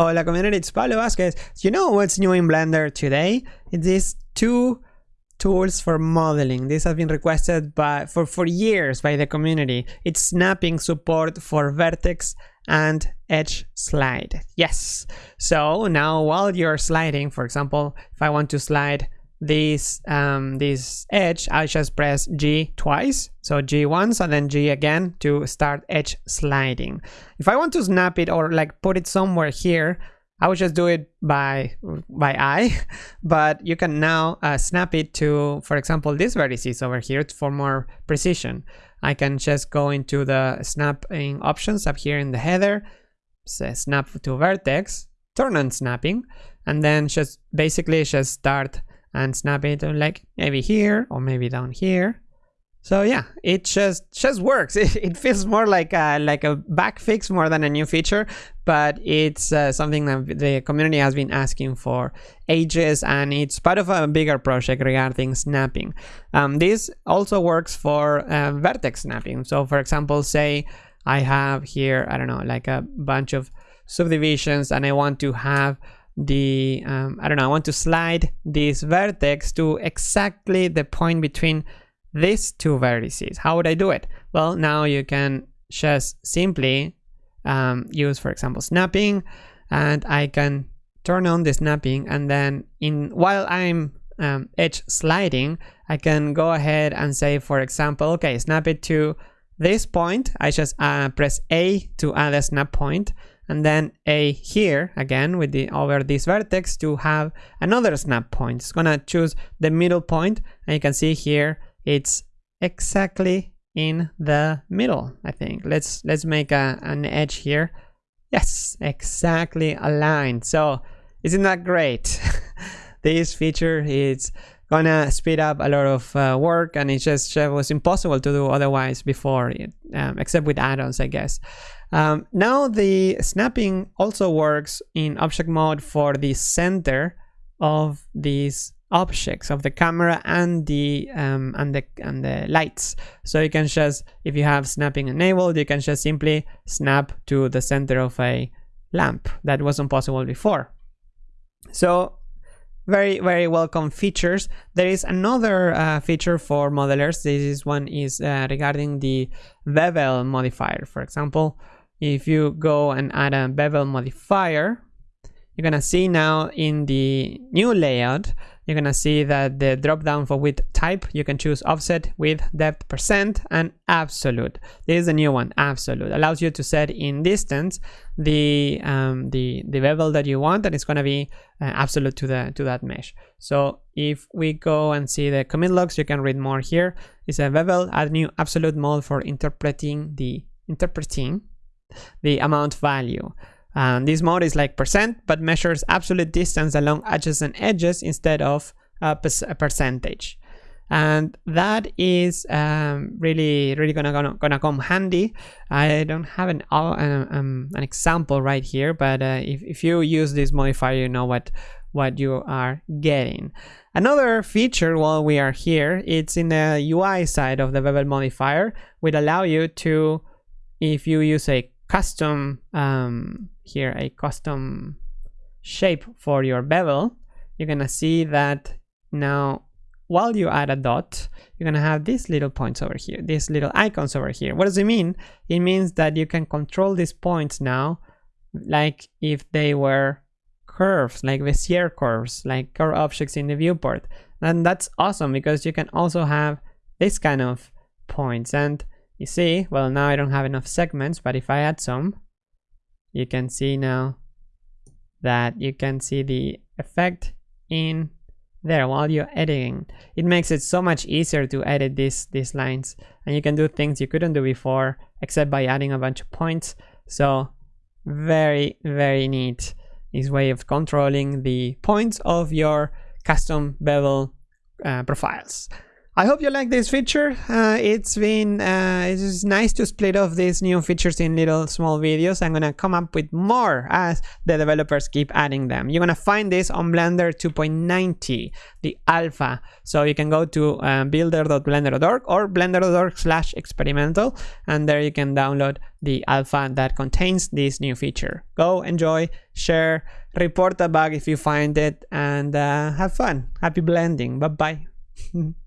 Hola community, it's Pablo Vazquez. You know what's new in Blender today? It is two tools for modeling. This has been requested by for, for years by the community. It's snapping support for vertex and edge slide. Yes. So now while you're sliding, for example, if I want to slide this um, this edge, I just press G twice. So G once and then G again to start edge sliding. If I want to snap it or like put it somewhere here, I would just do it by by eye, but you can now uh, snap it to, for example, these vertices over here for more precision. I can just go into the snapping options up here in the header, say snap to vertex, turn on snapping, and then just basically just start and snap it like maybe here or maybe down here. So yeah, it just just works. It, it feels more like a, like a bug fix more than a new feature, but it's uh, something that the community has been asking for ages, and it's part of a bigger project regarding snapping. Um, this also works for uh, vertex snapping. So for example, say I have here I don't know like a bunch of subdivisions, and I want to have the um, I don't know I want to slide this vertex to exactly the point between these two vertices. How would I do it? Well now you can just simply um, use for example snapping and I can turn on the snapping and then in while I'm um, edge sliding I can go ahead and say for example okay snap it to this point. I just uh, press A to add a snap point and then a here again with the over this vertex to have another snap point. It's gonna choose the middle point and you can see here it's exactly in the middle I think. Let's let's make a, an edge here. Yes exactly aligned. So isn't that great? This feature is gonna speed up a lot of uh, work and it just uh, was impossible to do otherwise before it, um, except with add-ons I guess um, now the snapping also works in object mode for the center of these objects of the camera and the um, and the and the lights. So you can just if you have snapping enabled, you can just simply snap to the center of a lamp. That wasn't possible before. So very very welcome features. There is another uh, feature for modelers. This is one is uh, regarding the bevel modifier. For example if you go and add a bevel modifier you're gonna see now in the new layout you're gonna see that the drop down for width type you can choose offset width depth percent and absolute. This is a new one absolute. Allows you to set in distance the um, the the bevel that you want and it's gonna be uh, absolute to the to that mesh. So if we go and see the commit logs you can read more here. It's a bevel add new absolute mode for interpreting the interpreting the amount value. And this mode is like percent, but measures absolute distance along adjacent edges instead of a, a percentage. And that is um, really, really gonna, gonna, gonna come handy. I don't have an uh, um, an example right here, but uh, if, if you use this modifier, you know what what you are getting. Another feature while we are here, it's in the UI side of the bevel modifier, would allow you to, if you use a custom um, here a custom shape for your bevel you're gonna see that now while you add a dot you're gonna have these little points over here these little icons over here. What does it mean? It means that you can control these points now like if they were curves like Bezier curves like curve objects in the viewport. And that's awesome because you can also have this kind of points. And you see, well now I don't have enough segments, but if I add some, you can see now that you can see the effect in there while you're editing. It makes it so much easier to edit these, these lines and you can do things you couldn't do before except by adding a bunch of points. So very, very neat this way of controlling the points of your custom bevel uh, profiles. I hope you like this feature. Uh, it's been uh, it's nice to split off these new features in little small videos. I'm gonna come up with more as the developers keep adding them. You're gonna find this on Blender 2.90, the alpha. So you can go to uh, builder.blender.org or blender.org slash experimental, and there you can download the alpha that contains this new feature. Go enjoy, share, report a bug if you find it, and uh, have fun. Happy blending. Bye bye.